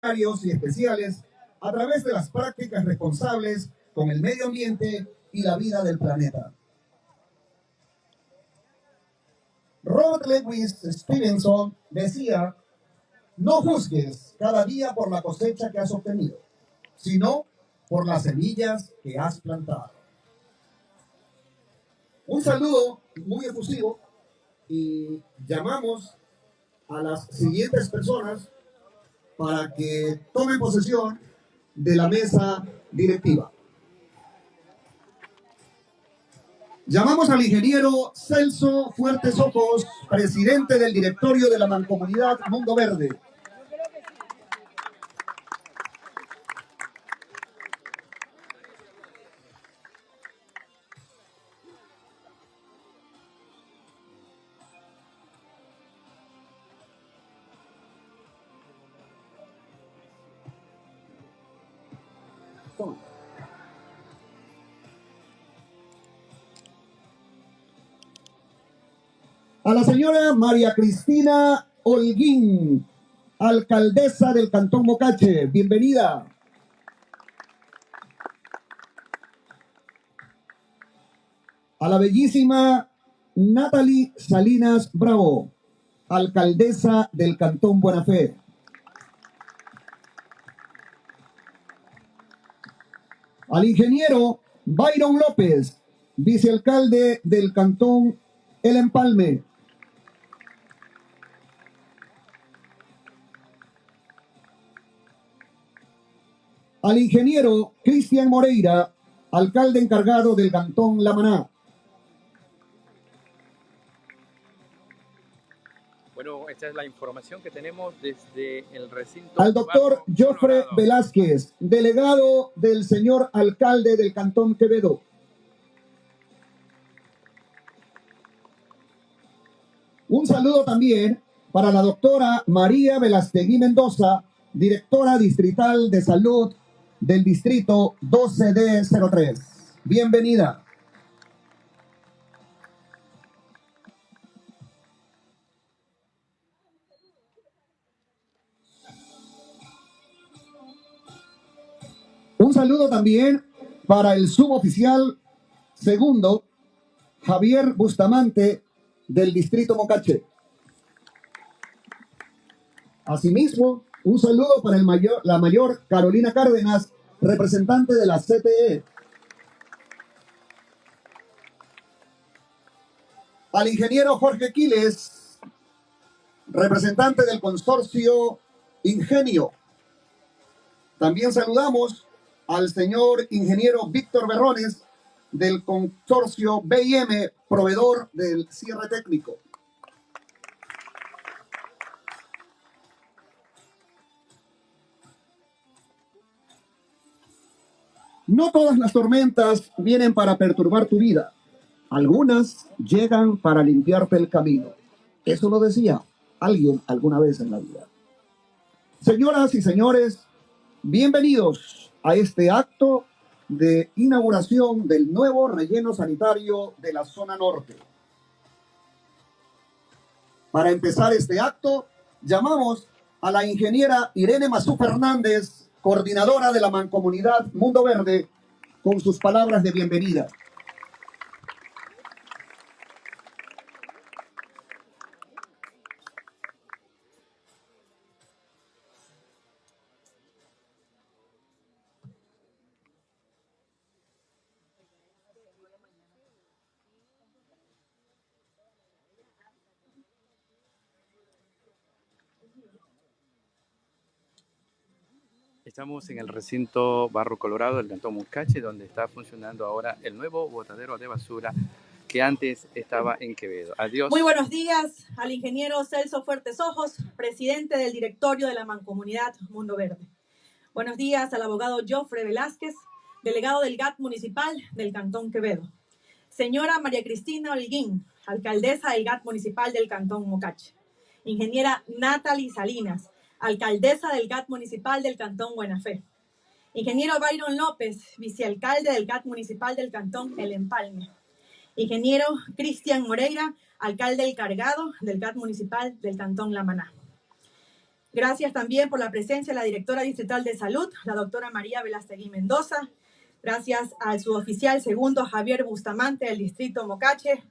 y especiales a través de las prácticas responsables con el medio ambiente y la vida del planeta. Robert Lewis Stevenson decía, no juzgues cada día por la cosecha que has obtenido, sino por las semillas que has plantado. Un saludo muy efusivo y llamamos a las siguientes personas para que tomen posesión de la mesa directiva. Llamamos al ingeniero Celso Fuertes Ojos, presidente del directorio de la Mancomunidad Mundo Verde. A la señora María Cristina Holguín, alcaldesa del Cantón Mocache. Bienvenida. A la bellísima Natalie Salinas Bravo, alcaldesa del Cantón Buena Fe. Al ingeniero Byron López, vicealcalde del Cantón El Empalme. Al ingeniero Cristian Moreira, alcalde encargado del Cantón La Maná. Bueno, esta es la información que tenemos desde el recinto. Al doctor Joffre Velázquez, delegado del señor alcalde del Cantón Quevedo. Un saludo también para la doctora María Velastegui Mendoza, directora distrital de salud del distrito 12D03. Bienvenida. Un saludo también para el suboficial segundo, Javier Bustamante, del distrito Mocache. Asimismo, un saludo para el mayor, la mayor Carolina Cárdenas, representante de la CTE. Al ingeniero Jorge Quiles, representante del consorcio Ingenio. También saludamos al señor ingeniero Víctor Berrones del consorcio BIM, proveedor del cierre técnico. No todas las tormentas vienen para perturbar tu vida. Algunas llegan para limpiarte el camino. Eso lo decía alguien alguna vez en la vida. Señoras y señores, bienvenidos a este acto de inauguración del nuevo relleno sanitario de la zona norte. Para empezar este acto, llamamos a la ingeniera Irene Mazú Fernández, coordinadora de la Mancomunidad Mundo Verde, con sus palabras de bienvenida. Estamos en el recinto Barro Colorado del Cantón Muscache, donde está funcionando ahora el nuevo botadero de basura que antes estaba en Quevedo. Adiós. Muy buenos días al ingeniero Celso Fuertes Ojos, presidente del directorio de la Mancomunidad Mundo Verde. Buenos días al abogado Joffre Velázquez, delegado del GAT municipal del Cantón Quevedo. Señora María Cristina Holguín, alcaldesa del GAT municipal del Cantón Mocache. Ingeniera Natalie Salinas, alcaldesa del GAT municipal del Cantón Buena Fe. Ingeniero Byron López, vicealcalde del GAT municipal del Cantón El Empalme. Ingeniero Cristian Moreira, alcalde encargado del GAT municipal del Cantón La Maná. Gracias también por la presencia de la directora distrital de salud, la doctora María Velastegui Mendoza. Gracias al suboficial segundo Javier Bustamante del distrito Mocache.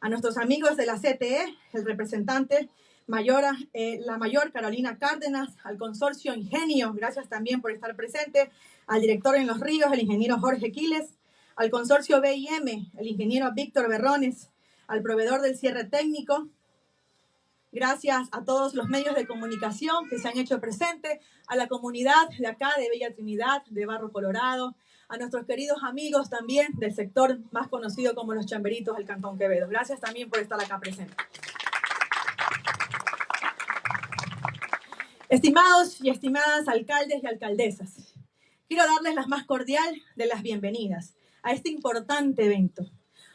A nuestros amigos de la CTE, el representante mayor, eh, la mayor Carolina Cárdenas, al consorcio Ingenio, gracias también por estar presente, al director en Los Ríos, el ingeniero Jorge Quiles, al consorcio BIM, el ingeniero Víctor Berrones, al proveedor del cierre técnico. Gracias a todos los medios de comunicación que se han hecho presente, a la comunidad de acá de Bella Trinidad, de Barro Colorado, a nuestros queridos amigos también del sector más conocido como los chamberitos del Cantón Quevedo. Gracias también por estar acá presente. Estimados y estimadas alcaldes y alcaldesas, quiero darles la más cordial de las bienvenidas a este importante evento.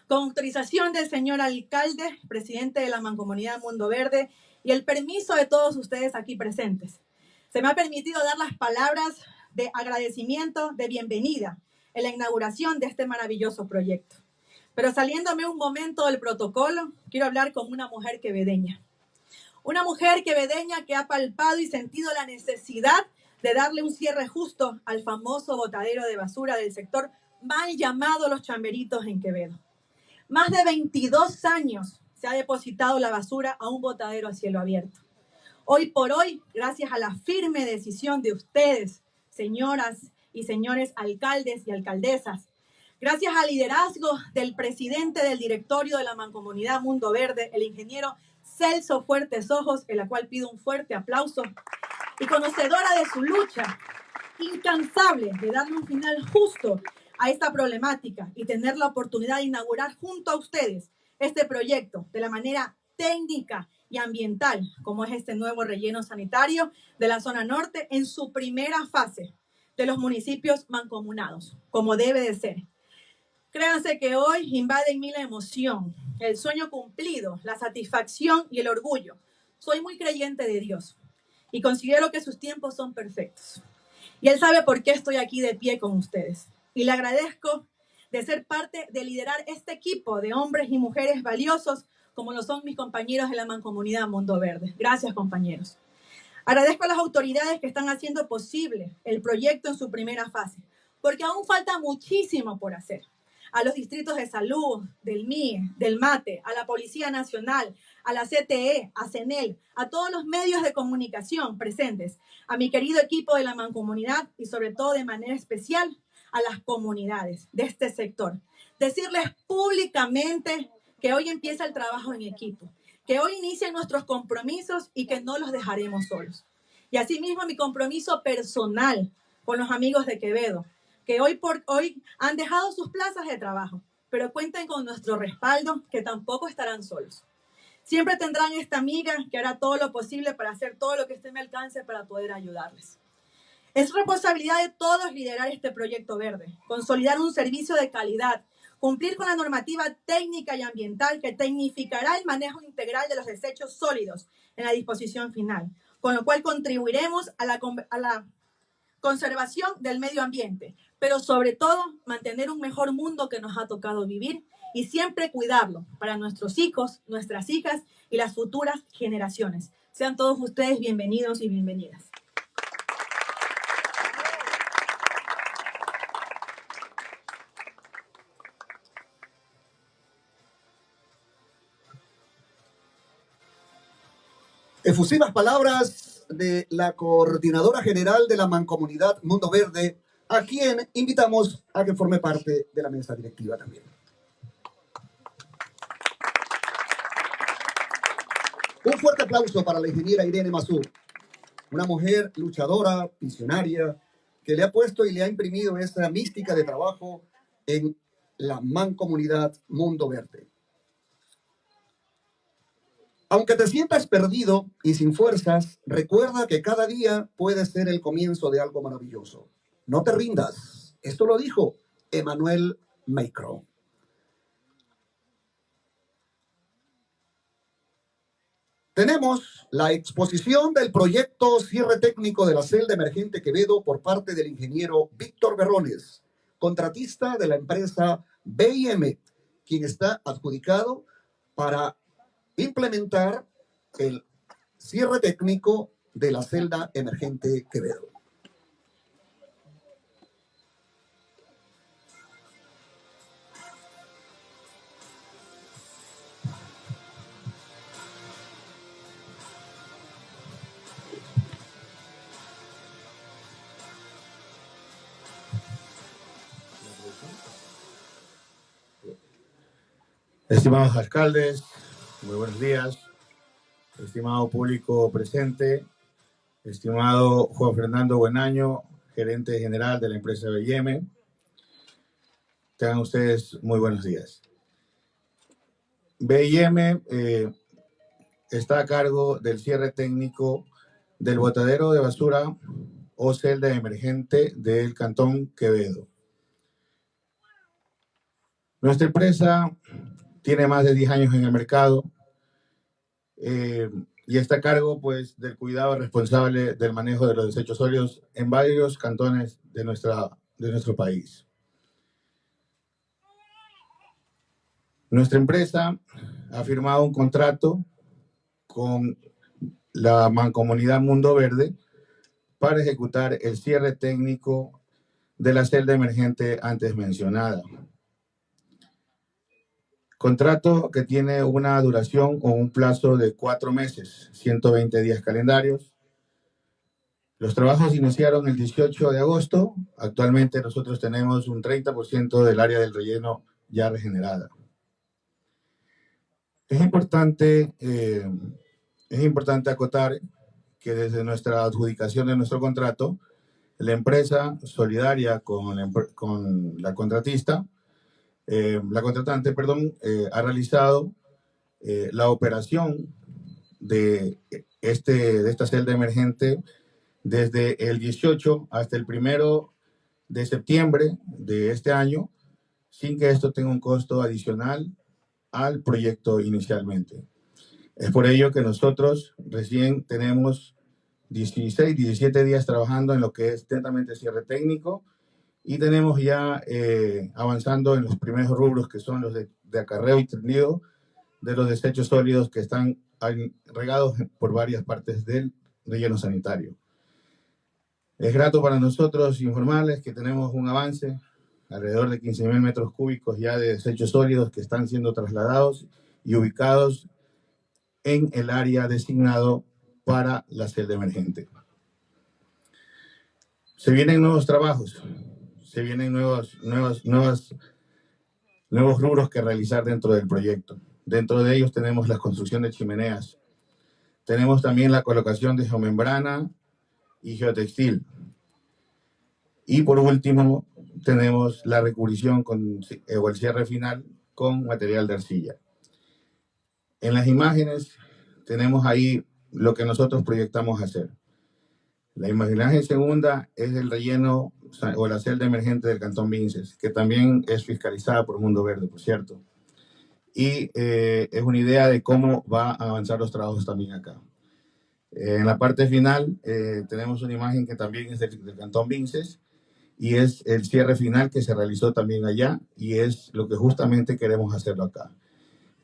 Con autorización del señor alcalde, presidente de la Mancomunidad Mundo Verde, y el permiso de todos ustedes aquí presentes, se me ha permitido dar las palabras de agradecimiento, de bienvenida en la inauguración de este maravilloso proyecto. Pero saliéndome un momento del protocolo, quiero hablar con una mujer quevedeña. Una mujer quevedeña que ha palpado y sentido la necesidad de darle un cierre justo al famoso botadero de basura del sector mal llamado Los Chamberitos en Quevedo. Más de 22 años se ha depositado la basura a un botadero a cielo abierto. Hoy por hoy, gracias a la firme decisión de ustedes, señoras y señores alcaldes y alcaldesas, gracias al liderazgo del presidente del directorio de la Mancomunidad Mundo Verde, el ingeniero Celso Fuertes Ojos, en la cual pido un fuerte aplauso, y conocedora de su lucha incansable de darle un final justo a esta problemática y tener la oportunidad de inaugurar junto a ustedes este proyecto de la manera técnica y ambiental, como es este nuevo relleno sanitario de la zona norte en su primera fase de los municipios mancomunados, como debe de ser. Créanse que hoy invade en mí la emoción, el sueño cumplido, la satisfacción y el orgullo. Soy muy creyente de Dios y considero que sus tiempos son perfectos. Y Él sabe por qué estoy aquí de pie con ustedes. Y le agradezco de ser parte de liderar este equipo de hombres y mujeres valiosos como lo son mis compañeros de la Mancomunidad Mundo Verde. Gracias, compañeros. Agradezco a las autoridades que están haciendo posible el proyecto en su primera fase, porque aún falta muchísimo por hacer. A los distritos de salud, del MIE, del MATE, a la Policía Nacional, a la CTE, a CENEL, a todos los medios de comunicación presentes, a mi querido equipo de la Mancomunidad y sobre todo de manera especial a las comunidades de este sector. Decirles públicamente que hoy empieza el trabajo en equipo, que hoy inician nuestros compromisos y que no los dejaremos solos. Y asimismo mi compromiso personal con los amigos de Quevedo, que hoy por hoy han dejado sus plazas de trabajo, pero cuenten con nuestro respaldo, que tampoco estarán solos. Siempre tendrán esta amiga que hará todo lo posible para hacer todo lo que esté en mi alcance para poder ayudarles. Es responsabilidad de todos liderar este proyecto verde, consolidar un servicio de calidad, cumplir con la normativa técnica y ambiental que tecnificará el manejo integral de los desechos sólidos en la disposición final, con lo cual contribuiremos a la, a la conservación del medio ambiente, pero sobre todo mantener un mejor mundo que nos ha tocado vivir y siempre cuidarlo para nuestros hijos, nuestras hijas y las futuras generaciones. Sean todos ustedes bienvenidos y bienvenidas. Efusivas palabras de la coordinadora general de la Mancomunidad Mundo Verde, a quien invitamos a que forme parte de la mesa directiva también. Un fuerte aplauso para la ingeniera Irene Mazú, una mujer luchadora, visionaria, que le ha puesto y le ha imprimido esa mística de trabajo en la mancomunidad Mundo Verde. Aunque te sientas perdido y sin fuerzas, recuerda que cada día puede ser el comienzo de algo maravilloso. No te rindas. Esto lo dijo Emmanuel Macron. Tenemos la exposición del proyecto cierre técnico de la celda emergente Quevedo por parte del ingeniero Víctor Berrones, contratista de la empresa BIM, quien está adjudicado para implementar el cierre técnico de la celda emergente Quevedo. Estimados alcaldes, muy buenos días. Estimado público presente, estimado Juan Fernando Buenaño, gerente general de la empresa BM. Tengan ustedes muy buenos días. BM eh, está a cargo del cierre técnico del botadero de basura o celda emergente del Cantón Quevedo. Nuestra empresa tiene más de 10 años en el mercado eh, y está a cargo pues, del cuidado responsable del manejo de los desechos sólidos en varios cantones de, nuestra, de nuestro país. Nuestra empresa ha firmado un contrato con la Mancomunidad Mundo Verde para ejecutar el cierre técnico de la celda emergente antes mencionada. Contrato que tiene una duración o un plazo de cuatro meses, 120 días calendarios. Los trabajos iniciaron el 18 de agosto. Actualmente nosotros tenemos un 30% del área del relleno ya regenerada. Es importante, eh, es importante acotar que desde nuestra adjudicación de nuestro contrato, la empresa solidaria con con la contratista eh, la contratante, perdón, eh, ha realizado eh, la operación de, este, de esta celda emergente desde el 18 hasta el primero de septiembre de este año, sin que esto tenga un costo adicional al proyecto inicialmente. Es por ello que nosotros recién tenemos 16, 17 días trabajando en lo que es atentamente cierre técnico y tenemos ya eh, avanzando en los primeros rubros que son los de, acarreo y tendido de los desechos sólidos que están regados por varias partes del relleno sanitario. Es grato para nosotros informarles que tenemos un avance, alrededor de 15.000 metros cúbicos ya de desechos sólidos que están siendo trasladados y ubicados en el área designado para la celda emergente. Se vienen nuevos trabajos se vienen nuevos, nuevos, nuevos, nuevos rubros que realizar dentro del proyecto. Dentro de ellos tenemos la construcción de chimeneas. Tenemos también la colocación de geomembrana y geotextil. Y por último, tenemos la recubrición con, o el cierre final con material de arcilla. En las imágenes tenemos ahí lo que nosotros proyectamos hacer. La imagen segunda es el relleno o la celda emergente del Cantón Vinces, que también es fiscalizada por Mundo Verde, por cierto. Y eh, es una idea de cómo va a avanzar los trabajos también acá. Eh, en la parte final eh, tenemos una imagen que también es del, Cantón Vinces y es el cierre final que se realizó también allá y es lo que justamente queremos hacerlo acá.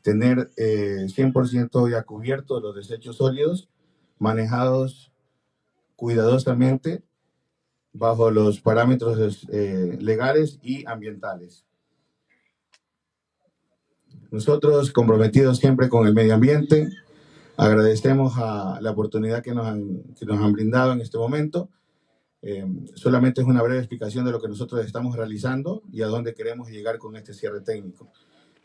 Tener 100% ya cubierto los desechos sólidos manejados cuidadosamente bajo los parámetros eh, legales y ambientales. Nosotros, comprometidos siempre con el medio ambiente, agradecemos a la oportunidad que nos han, que nos han brindado en este momento. Eh, solamente es una breve explicación de lo que nosotros estamos realizando y a dónde queremos llegar con este cierre técnico.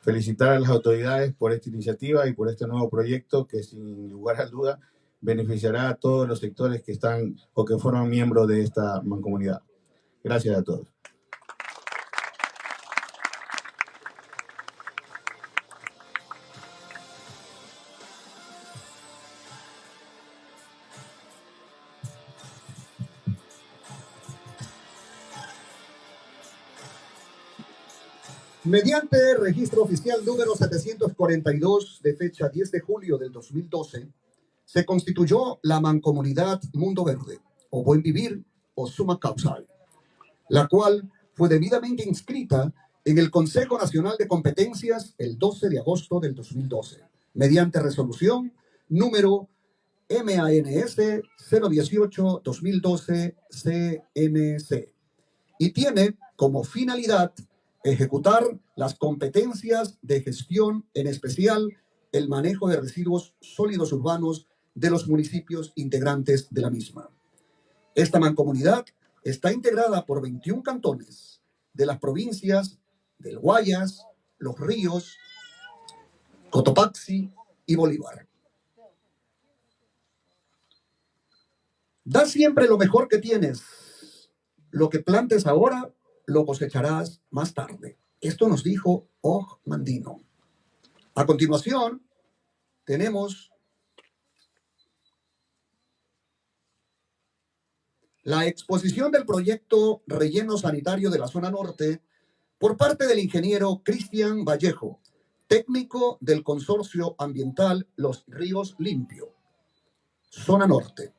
Felicitar a las autoridades por esta iniciativa y por este nuevo proyecto que sin lugar a duda beneficiará a todos los sectores que están o que forman miembros de esta mancomunidad. Gracias a todos. Mediante registro oficial número 742 de fecha 10 de julio del 2012, se constituyó la mancomunidad Mundo Verde, o Buen Vivir, o Suma Causal, la cual fue debidamente inscrita en el Consejo Nacional de Competencias el 12 de agosto del 2012, mediante resolución número MANS 018-2012 CNC y tiene como finalidad ejecutar las competencias de gestión, en especial el manejo de residuos sólidos urbanos de los municipios integrantes de la misma. Esta mancomunidad está integrada por 21 cantones de las provincias del Guayas, Los Ríos, Cotopaxi y Bolívar. Da siempre lo mejor que tienes. Lo que plantes ahora, lo cosecharás más tarde. Esto nos dijo Og Mandino. A continuación, tenemos la exposición del proyecto Relleno Sanitario de la Zona Norte por parte del ingeniero Cristian Vallejo, técnico del Consorcio Ambiental Los Ríos Limpio, Zona Norte.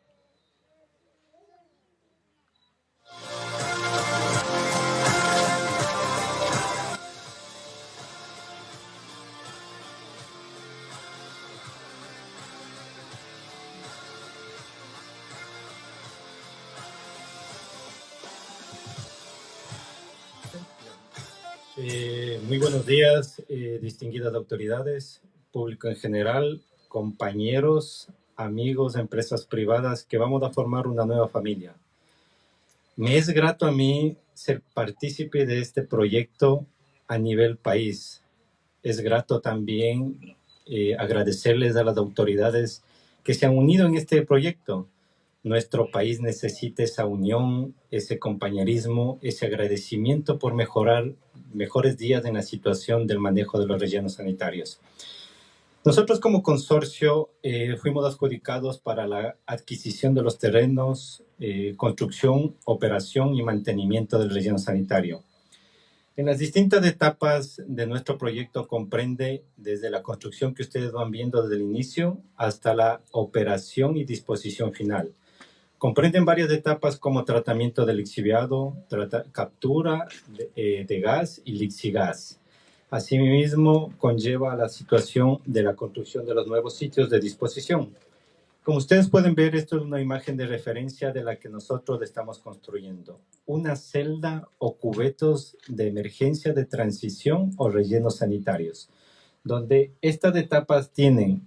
Eh, muy buenos días, eh, distinguidas autoridades, público en general, compañeros, amigos, empresas privadas, que vamos a formar una nueva familia. Me es grato a mí ser partícipe de este proyecto a nivel país. Es grato también eh, agradecerles a las autoridades que se han unido en este proyecto. Nuestro país necesita esa unión, ese compañerismo, ese agradecimiento por mejorar mejores días en la situación del manejo de los rellenos sanitarios. Nosotros como consorcio eh, fuimos adjudicados para la adquisición de los terrenos, eh, construcción, operación y mantenimiento del relleno sanitario. En las distintas etapas de nuestro proyecto comprende desde la construcción que ustedes van viendo desde el inicio hasta la operación y disposición final. Comprenden varias etapas como tratamiento del lixiviado, captura de, eh, de, gas y lixigas. Asimismo, conlleva la situación de la construcción de los nuevos sitios de disposición. Como ustedes pueden ver, esto es una imagen de referencia de la que nosotros estamos construyendo. Una celda o cubetos de emergencia de transición o rellenos sanitarios, donde estas etapas tienen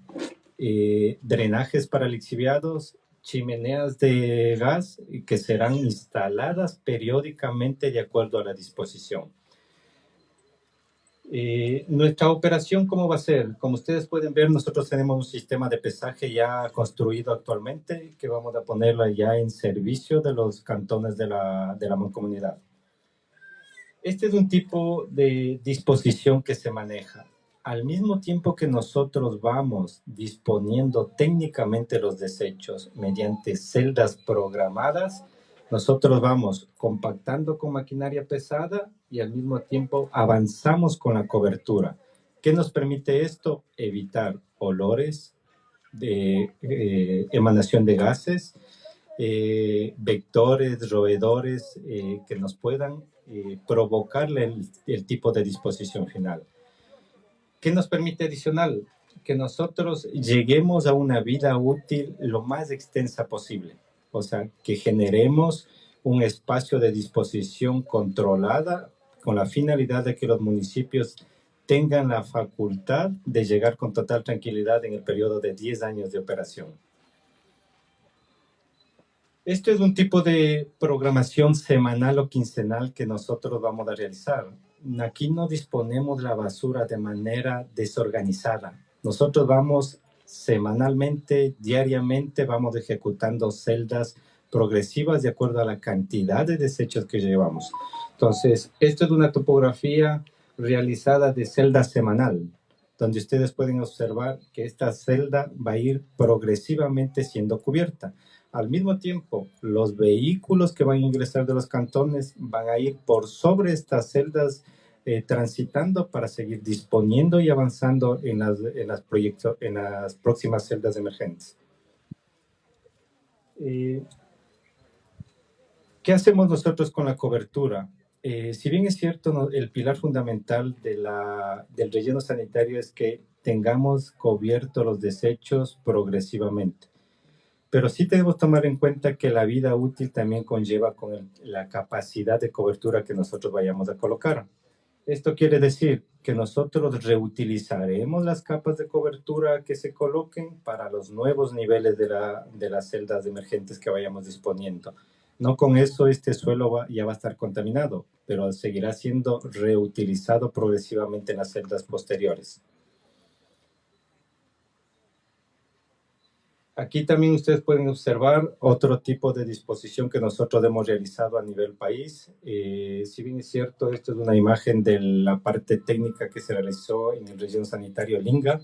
eh, drenajes para lixiviados, chimeneas de gas que serán instaladas periódicamente de acuerdo a la disposición. Eh, nuestra operación, ¿cómo va a ser? Como ustedes pueden ver, nosotros tenemos un sistema de pesaje ya construido actualmente que vamos a ponerlo ya en servicio de los cantones de la, de la. Este es un tipo de disposición que se maneja al mismo tiempo que nosotros vamos disponiendo técnicamente los desechos mediante celdas programadas, nosotros vamos compactando con maquinaria pesada y al mismo tiempo avanzamos con la cobertura. ¿Qué nos permite esto? Evitar olores, de eh, emanación de gases, eh, vectores, roedores eh, que nos puedan provocarle el tipo de disposición final. ¿Qué nos permite adicional? Que nosotros lleguemos a una vida útil lo más extensa posible. O sea, que generemos un espacio de disposición controlada con la finalidad de que los municipios tengan la facultad de llegar con total tranquilidad en el periodo de 10 años de operación. Esto es un tipo de programación semanal o quincenal que nosotros vamos a realizar aquí no disponemos la basura de manera desorganizada. Nosotros vamos semanalmente, diariamente, vamos ejecutando celdas progresivas de acuerdo a la cantidad de desechos que llevamos. Entonces, esto es una topografía realizada de celda semanal, donde ustedes pueden observar que esta celda va a ir progresivamente siendo cubierta. Al mismo tiempo, los vehículos que van a ingresar de los cantones van a ir por sobre estas celdas eh, transitando para seguir disponiendo y avanzando en las, en las, proyectos, en las próximas celdas emergentes. Eh, ¿Qué hacemos nosotros con la cobertura? Eh, si bien es cierto, el pilar fundamental de del relleno sanitario es que tengamos cubiertos los desechos progresivamente. pero sí tenemos que tomar en cuenta que la vida útil también conlleva con la capacidad de cobertura que nosotros vayamos a colocar. Esto quiere decir que nosotros reutilizaremos las capas de cobertura que se coloquen para los nuevos niveles de, la, de las celdas emergentes que vayamos disponiendo. No con eso este suelo ya va a estar contaminado, pero seguirá siendo reutilizado progresivamente en las celdas posteriores. Aquí también ustedes pueden observar otro tipo de disposición que nosotros hemos realizado a nivel país. Eh, si bien es cierto, esto es una imagen de la parte técnica que se realizó en el región sanitario Linga.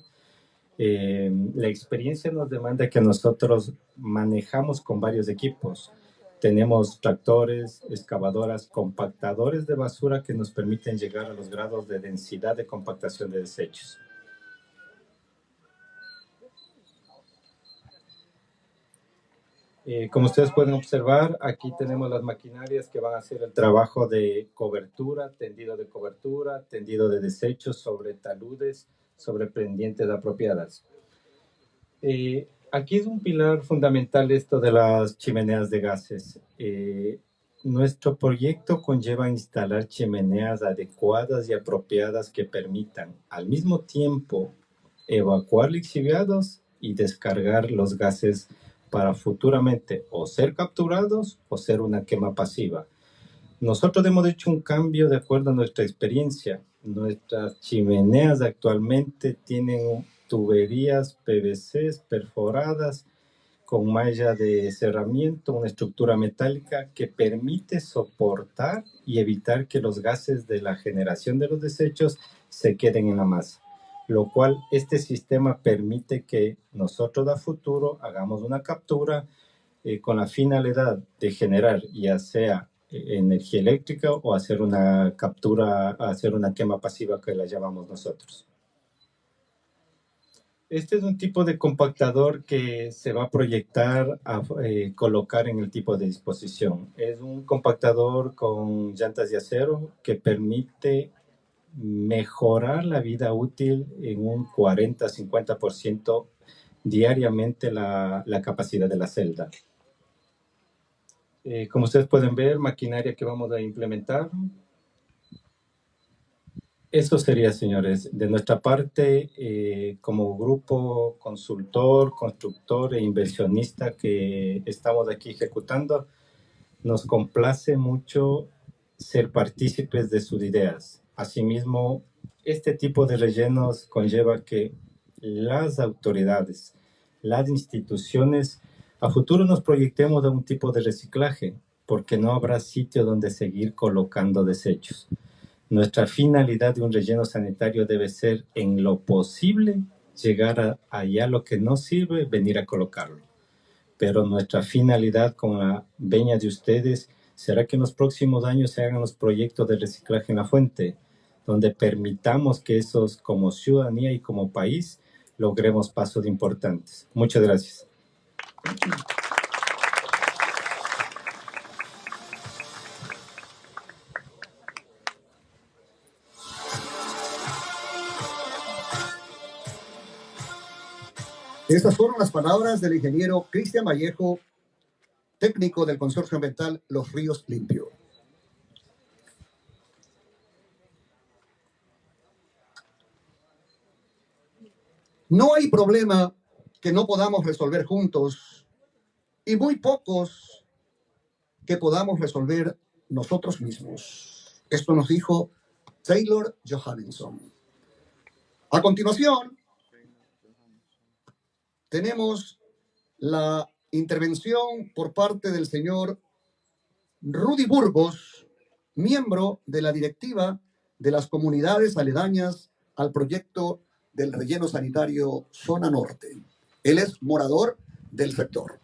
Eh, la experiencia nos demanda que nosotros manejamos con varios equipos. Tenemos tractores, excavadoras, compactadores de basura que nos permiten llegar a los grados de densidad de compactación de desechos. Eh, como ustedes pueden observar, aquí tenemos las maquinarias que van a hacer el trabajo de cobertura, tendido de cobertura, tendido de desechos sobre taludes, sobre pendientes apropiadas. Eh, aquí es un pilar fundamental esto de las chimeneas de gases. Eh, nuestro proyecto conlleva instalar chimeneas adecuadas y apropiadas que permitan al mismo tiempo evacuar lixiviados y descargar los gases para futuramente o ser capturados o ser una quema pasiva. Nosotros hemos hecho un cambio de acuerdo a nuestra experiencia. Nuestras chimeneas actualmente tienen tuberías PVC perforadas con malla de cerramiento, una estructura metálica que permite soportar y evitar que los gases de la generación de los desechos se queden en la masa lo cual este sistema permite que nosotros a futuro hagamos una captura eh, con la finalidad de generar ya sea eh, energía eléctrica o hacer una captura, hacer una quema pasiva que la llamamos nosotros. Este es un tipo de compactador que se va a proyectar a eh, colocar en el tipo de disposición. Es un compactador con llantas de acero que permite mejorar la vida útil en un 40-50% diariamente la, la, capacidad de la celda. Eh, como ustedes pueden ver, maquinaria que vamos a implementar. Eso sería, señores. De nuestra parte, eh, como grupo consultor, constructor e inversionista que estamos aquí ejecutando, nos complace mucho ser partícipes de sus ideas Asimismo, este tipo de rellenos conlleva que las autoridades, las instituciones, a futuro nos proyectemos a un tipo de reciclaje, porque no habrá sitio donde seguir colocando desechos. Nuestra finalidad de un relleno sanitario debe ser, en lo posible, llegar a allá lo que no sirve, venir a colocarlo. Pero nuestra finalidad con la veña de ustedes será que en los próximos años se hagan los proyectos de reciclaje en la fuente, donde permitamos que esos como ciudadanía y como país logremos pasos importantes. Muchas gracias. Estas fueron las palabras del ingeniero Cristian Vallejo, técnico del Consorcio Ambiental Los Ríos Limpios. No hay problema que no podamos resolver juntos y muy pocos que podamos resolver nosotros mismos. Esto nos dijo Taylor Johansson. A continuación, tenemos la intervención por parte del señor Rudy Burgos, miembro de la directiva de las comunidades aledañas al proyecto del relleno sanitario Zona Norte. Él es morador del sector.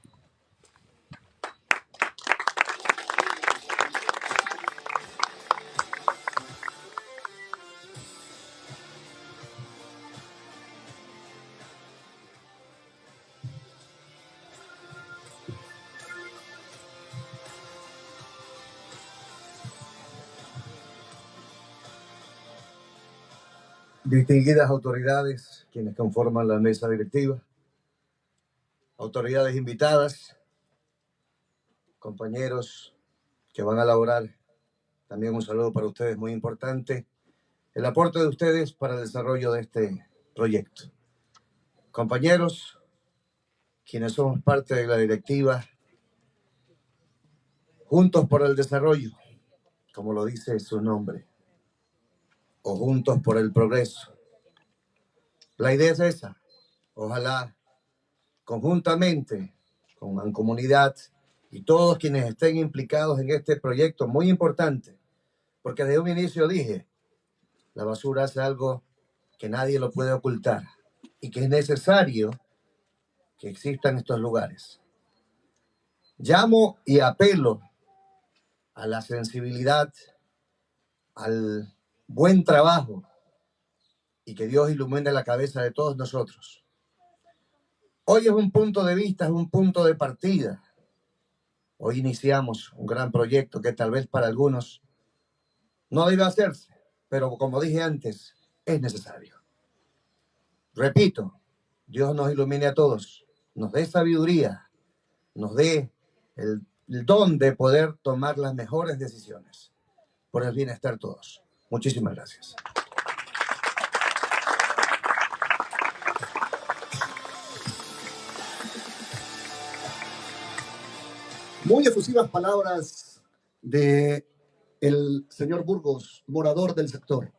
Distinguidas autoridades, quienes conforman la mesa directiva, autoridades invitadas, compañeros que van a elaborar, también un saludo para ustedes muy importante, el aporte de ustedes para el desarrollo de este proyecto. Compañeros, quienes somos parte de la directiva, juntos por el desarrollo, como lo dice su nombre, o juntos por el progreso. La idea es esa. Ojalá conjuntamente con Mancomunidad y todos quienes estén implicados en este proyecto muy importante, porque desde un inicio dije, la basura es algo que nadie lo puede ocultar y que es necesario que existan estos lugares. Llamo y apelo a la sensibilidad, al buen trabajo y que Dios ilumine la cabeza de todos nosotros. Hoy es un punto de vista, es un punto de partida. Hoy iniciamos un gran proyecto que tal vez para algunos no debe hacerse, pero como dije antes, es necesario. Repito, Dios nos ilumine a todos, nos dé sabiduría, nos dé el, don de poder tomar las mejores decisiones por el bienestar de todos. Muchísimas gracias. Muy efusivas palabras de el señor Burgos, morador del sector.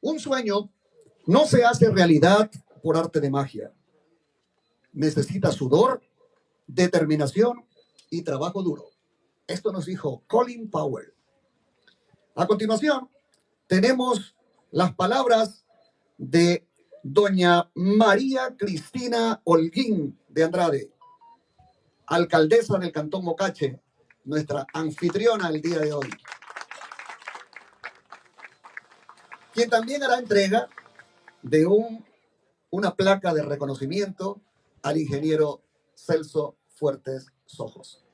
Un sueño no se hace realidad por arte de magia. Necesita sudor, determinación y trabajo duro. Esto nos dijo Colin Powell. A continuación, tenemos las palabras de doña María Cristina Holguín de Andrade, alcaldesa del Cantón Mocache, nuestra anfitriona el día de hoy, quien también hará entrega de un, una placa de reconocimiento al ingeniero Celso Fuertes Sojos.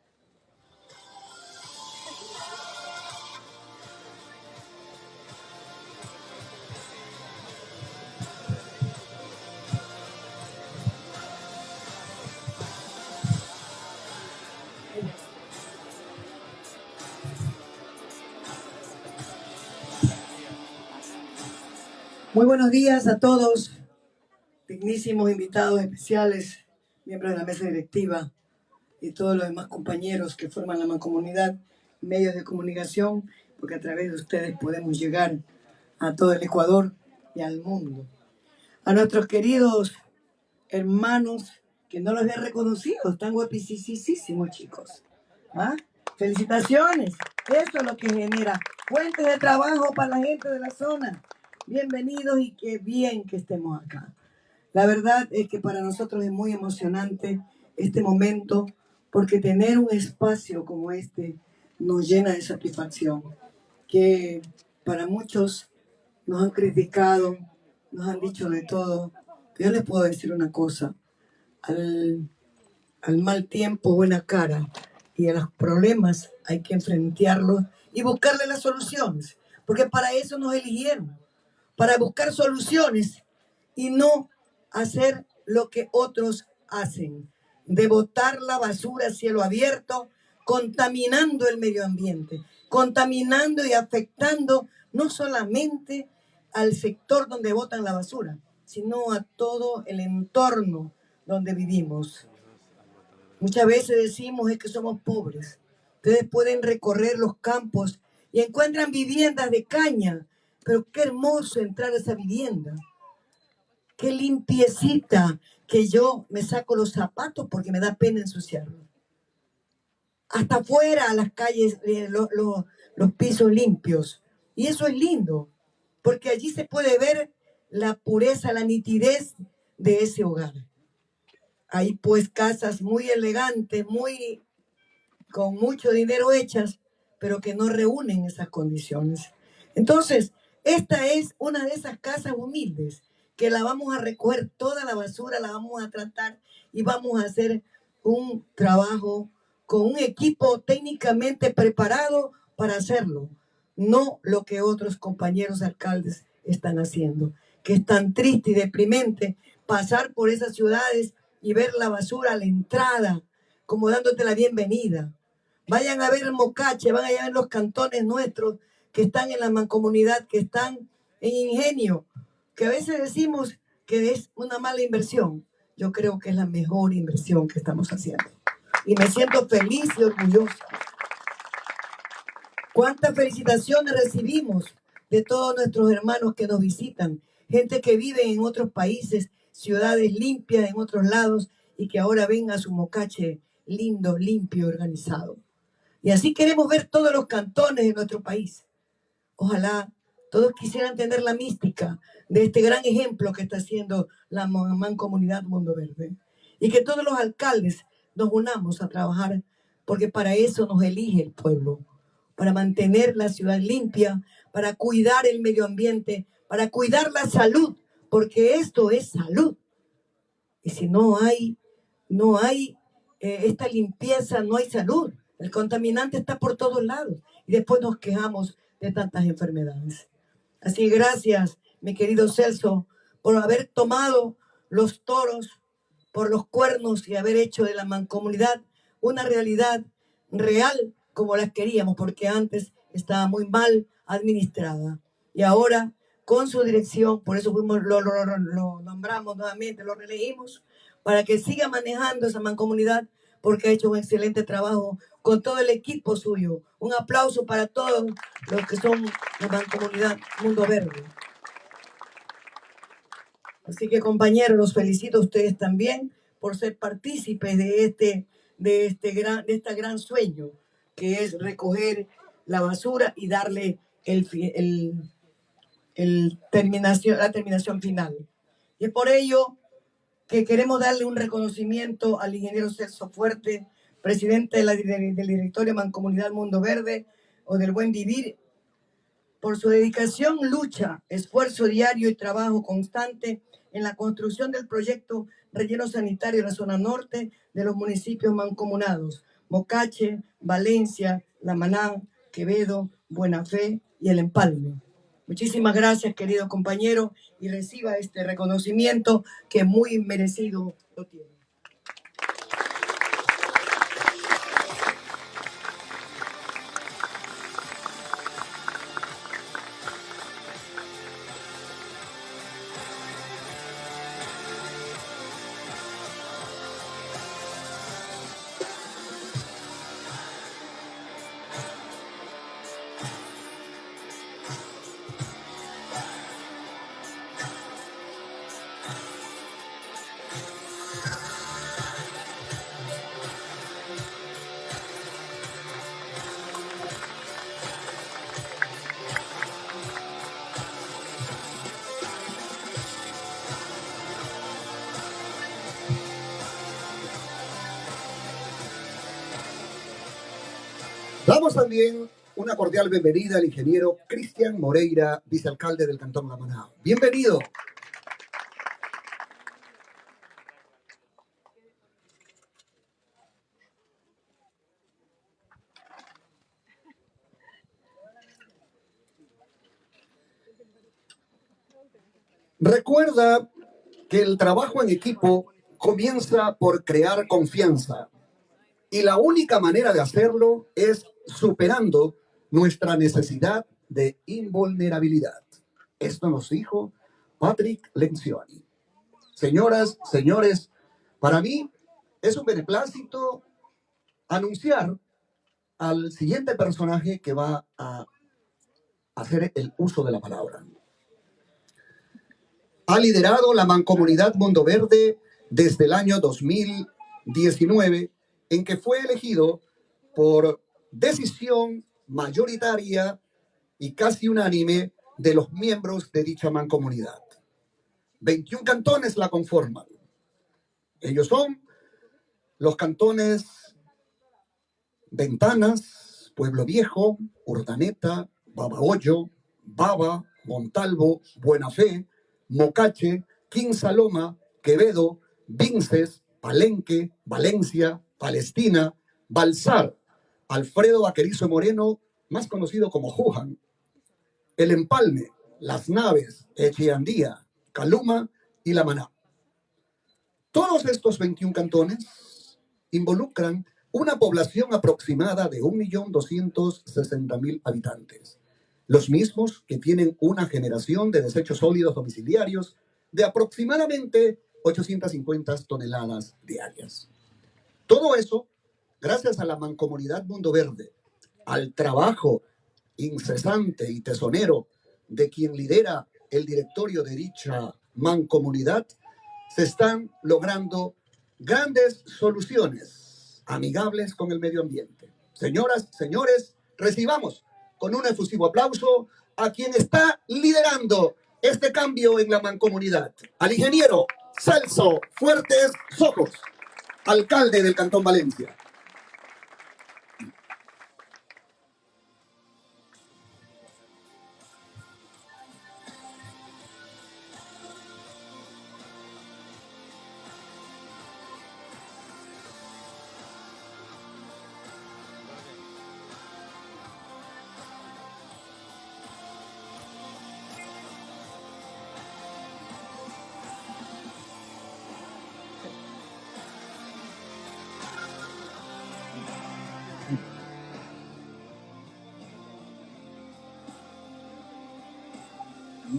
Muy buenos días a todos, dignísimos invitados especiales, miembros de la mesa directiva y todos los demás compañeros que forman la mancomunidad, medios de comunicación, porque a través de ustedes podemos llegar a todo el Ecuador y al mundo. A nuestros queridos hermanos que no los había reconocido, están guapísimos chicos. ¿Ah? Felicitaciones, eso es lo que genera fuentes de trabajo para la gente de la zona bienvenidos y qué bien que estemos acá. La verdad es que para nosotros es muy emocionante este momento porque tener un espacio como este nos llena de satisfacción, que para muchos nos han criticado, nos han dicho de todo. Yo les puedo decir una cosa, al, al mal tiempo buena cara y a los problemas hay que enfrentarlos y buscarle las soluciones, porque para eso nos eligieron para buscar soluciones y no hacer lo que otros hacen, de botar la basura a cielo abierto, contaminando el medio ambiente, contaminando y afectando no solamente al sector donde botan la basura, sino a todo el entorno donde vivimos. Muchas veces decimos es que somos pobres. Ustedes pueden recorrer los campos y encuentran viviendas de caña pero qué hermoso entrar a esa vivienda. Qué limpiecita que yo me saco los zapatos porque me da pena ensuciarlos. Hasta afuera, a las calles, eh, los pisos limpios. Y eso es lindo, porque allí se puede ver la pureza, la nitidez de ese hogar. Hay pues casas muy elegantes, muy con mucho dinero hechas, pero que no reúnen esas condiciones. Entonces, esta es una de esas casas humildes que la vamos a recoger toda la basura, la vamos a tratar y vamos a hacer un trabajo con un equipo técnicamente preparado para hacerlo, no lo que otros compañeros alcaldes están haciendo, que es tan triste y deprimente pasar por esas ciudades y ver la basura a la entrada, como dándote la bienvenida. Vayan a ver el Mocache, van a ver los cantones nuestros que están en la mancomunidad, que están en ingenio, que a veces decimos que es una mala inversión. Yo creo que es la mejor inversión que estamos haciendo. Y me siento feliz y orgullosa. ¿Cuántas felicitaciones recibimos de todos nuestros hermanos que nos visitan? Gente que vive en otros países, ciudades limpias en otros lados y que ahora ven a su mocache lindo, limpio, organizado. Y así queremos ver todos los cantones de nuestro país. Ojalá todos quisieran tener la mística de este gran ejemplo que está haciendo la Mancomunidad Mundo Verde. Y que todos los alcaldes nos unamos a trabajar, porque para eso nos elige el pueblo, para mantener la ciudad limpia, para cuidar el medio ambiente, para cuidar la salud, porque esto es salud. Y si no hay, no hay eh, esta limpieza, no hay salud. El contaminante está por todos lados y después nos quejamos de tantas enfermedades. Así gracias, mi querido Celso, por haber tomado los toros por los cuernos y haber hecho de la mancomunidad una realidad real como las queríamos, porque antes estaba muy mal administrada. Y ahora, con su dirección, por eso fuimos, lo, lo nombramos nuevamente, lo reelegimos, para que siga manejando esa mancomunidad, porque ha hecho un excelente trabajo con todo el equipo suyo. Un aplauso para todos los que son la mancomunidad Mundo Verde. Así que compañeros, los felicito a ustedes también por ser partícipes de este, de este gran, de este gran sueño, que es recoger la basura y darle el, el, el terminación, la terminación final. Y es por ello que queremos darle un reconocimiento al ingeniero Celso Fuerte, presidente de la, del directorio Mancomunidad Mundo Verde o del Buen Vivir, por su dedicación, lucha, esfuerzo diario y trabajo constante en la construcción del proyecto relleno sanitario en la zona norte de los municipios mancomunados, Mocache, Valencia, La Maná, Quevedo, Buena Fe y El Empalme. Muchísimas gracias, querido compañero, y reciba este reconocimiento que muy merecido lo tiene. Damos también una cordial bienvenida al ingeniero Cristian Moreira, vicealcalde del Cantón La Maná. Bienvenido. Recuerda que el trabajo en equipo comienza por crear confianza. Y la única manera de hacerlo es superando nuestra necesidad de invulnerabilidad. Esto nos dijo Patrick Lencioni. Señoras, señores, para mí es un beneplácito anunciar al siguiente personaje que va a hacer el uso de la palabra. Ha liderado la Mancomunidad Mundo Verde desde el año 2019, en que fue elegido por decisión mayoritaria y casi unánime de los miembros de dicha mancomunidad. 21 cantones la conforman. Ellos son los cantones Ventanas, Pueblo Viejo, Urdaneta, Babahoyo, Baba, Montalvo, Buena Fe, Mocache, Quinsaloma, Quevedo, Vinces, Palenque, Valencia, Palestina, Balsar, Alfredo Vaquerizo Moreno más conocido como Juhan, el empalme, las naves Echeandía, Caluma y La Maná. Todos estos 21 cantones involucran una población aproximada de 1.260.000 habitantes, los mismos que tienen una generación de desechos sólidos domiciliarios de aproximadamente 850 toneladas diarias. Todo eso gracias a la mancomunidad Mundo Verde, al trabajo incesante y tesonero de quien lidera el directorio de dicha mancomunidad, se están logrando grandes soluciones amigables con el medio ambiente. Señoras, señores, recibamos con un efusivo aplauso a quien está liderando este cambio en la mancomunidad, al ingeniero Celso Fuertes Sojos, alcalde del Cantón Valencia.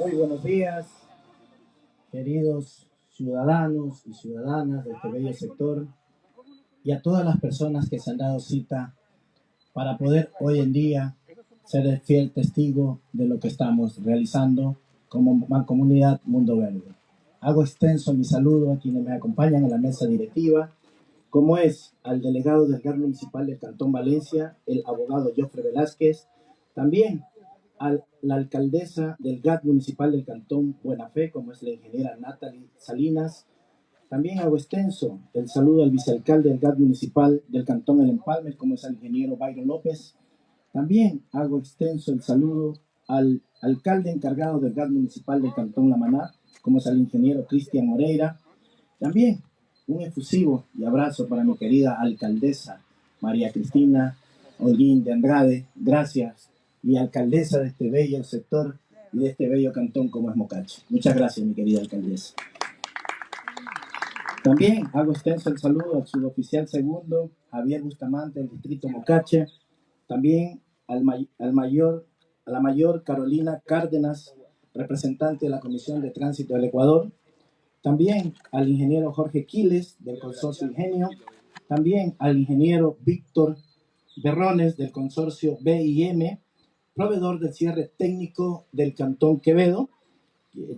Muy buenos días, queridos ciudadanos y ciudadanas de este bello sector y a todas las personas que se han dado cita para poder hoy en día ser el fiel testigo de lo que estamos realizando como comunidad Mundo Verde. Hago extenso mi saludo a quienes me acompañan en la mesa directiva, como es al delegado del GAR municipal del Cantón Valencia, el abogado Jofre Velázquez, también a la alcaldesa del GAT municipal del Cantón Buena Fe, como es la ingeniera Natalie Salinas. También hago extenso el saludo al vicealcalde del GAT municipal del Cantón El Empalme, como es el ingeniero Byron López. También hago extenso el saludo al alcalde encargado del GAT municipal del Cantón La Maná, como es el ingeniero Cristian Moreira. También un efusivo y abrazo para mi querida alcaldesa María Cristina Holguín de Andrade. Gracias y alcaldesa de este bello sector y de este bello cantón como es Mocache. Muchas gracias, mi querida alcaldesa. También hago extenso el saludo al suboficial segundo, Javier Bustamante, del distrito Mocache. También al, al mayor, a la mayor Carolina Cárdenas, representante de la Comisión de Tránsito del Ecuador. También al ingeniero Jorge Quiles, del consorcio Ingenio. También al ingeniero Víctor Berrones, del consorcio BIM proveedor del cierre técnico del Cantón Quevedo.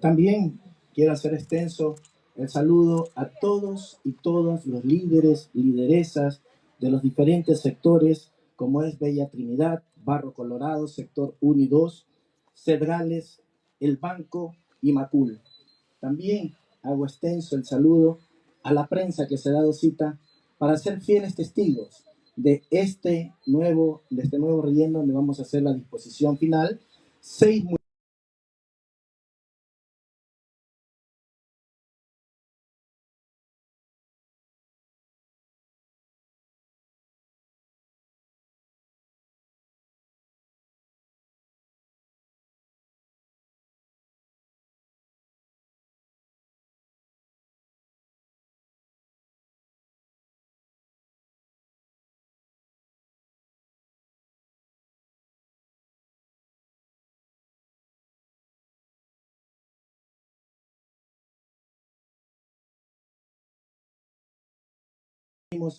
También quiero hacer extenso el saludo a todos y todas los líderes, lideresas de los diferentes sectores, como es Bella Trinidad, Barro Colorado, sector 1 y 2, Cedrales, el Banco y Macul. También hago extenso el saludo a la prensa que se ha dado cita para ser fieles testigos de este nuevo, de este nuevo relleno donde vamos a hacer la disposición final. Seis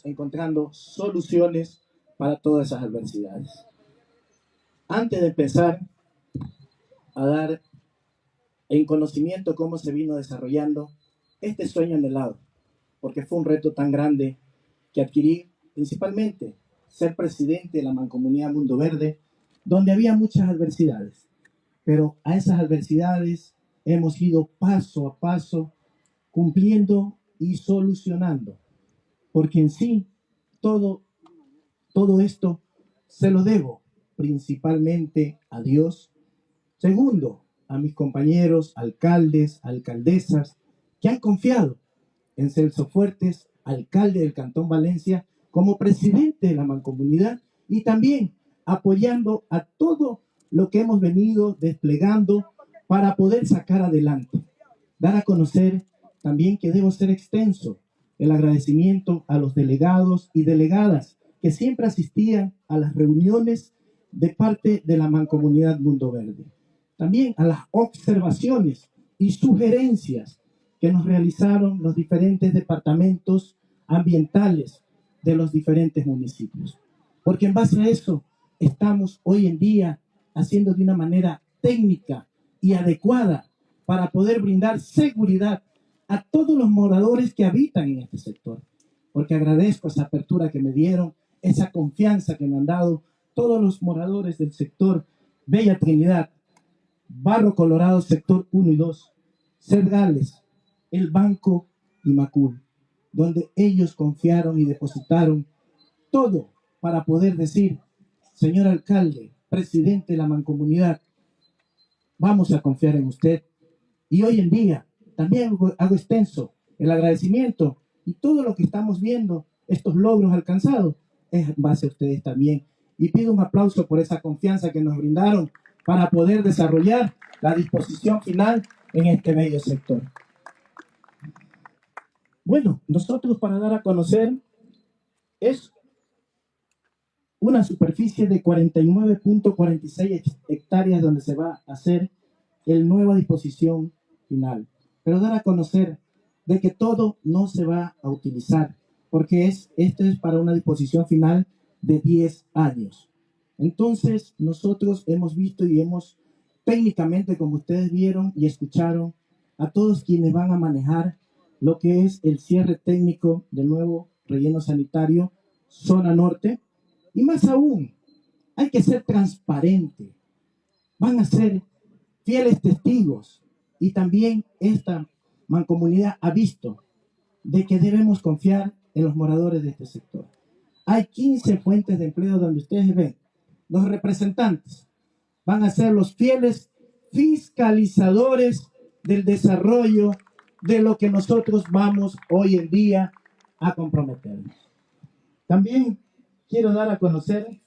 encontrando soluciones para todas esas adversidades. Antes de empezar a dar en conocimiento cómo se vino desarrollando este sueño anhelado, porque fue un reto tan grande que adquirí principalmente ser presidente de la Mancomunidad Mundo Verde, donde había muchas adversidades, pero a esas adversidades hemos ido paso a paso cumpliendo y solucionando porque en sí todo, todo esto se lo debo principalmente a Dios. Segundo, a mis compañeros alcaldes, alcaldesas, que han confiado en Celso Fuertes, alcalde del Cantón Valencia, como presidente de la mancomunidad, y también apoyando a todo lo que hemos venido desplegando para poder sacar adelante. Dar a conocer también que debo ser extenso el agradecimiento a los delegados y delegadas que siempre asistían a las reuniones de parte de la Mancomunidad Mundo Verde. También a las observaciones y sugerencias que nos realizaron los diferentes departamentos ambientales de los diferentes municipios. Porque en base a eso estamos hoy en día haciendo de una manera técnica y adecuada para poder brindar seguridad a todos los moradores que habitan en este sector. Porque agradezco esa apertura que me dieron, esa confianza que me han dado todos los moradores del sector Bella Trinidad, Barro Colorado, sector 1 y 2, Cerdales, el Banco y Macul, donde ellos confiaron y depositaron todo para poder decir, señor alcalde, presidente de la mancomunidad, vamos a confiar en usted. Y hoy en día también hago extenso el agradecimiento y todo lo que estamos viendo, estos logros alcanzados, es base a ustedes también. Y pido un aplauso por esa confianza que nos brindaron para poder desarrollar la disposición final en este medio sector. Bueno, nosotros para dar a conocer es una superficie de 49.46 hectáreas donde se va a hacer el nueva disposición final. Pero dar a conocer de que todo no se va a utilizar, porque es, esto es para una disposición final de 10 años. Entonces, nosotros hemos visto y hemos técnicamente, como ustedes vieron y escucharon, a todos quienes van a manejar lo que es el cierre técnico del nuevo relleno sanitario zona norte. Y más aún, hay que ser transparente. Van a ser fieles testigos. Y también esta mancomunidad ha visto de que debemos confiar en los moradores de este sector. Hay 15 fuentes de empleo donde ustedes ven, los representantes van a ser los fieles fiscalizadores del desarrollo de lo que nosotros vamos hoy en día a comprometernos. También quiero dar a conocer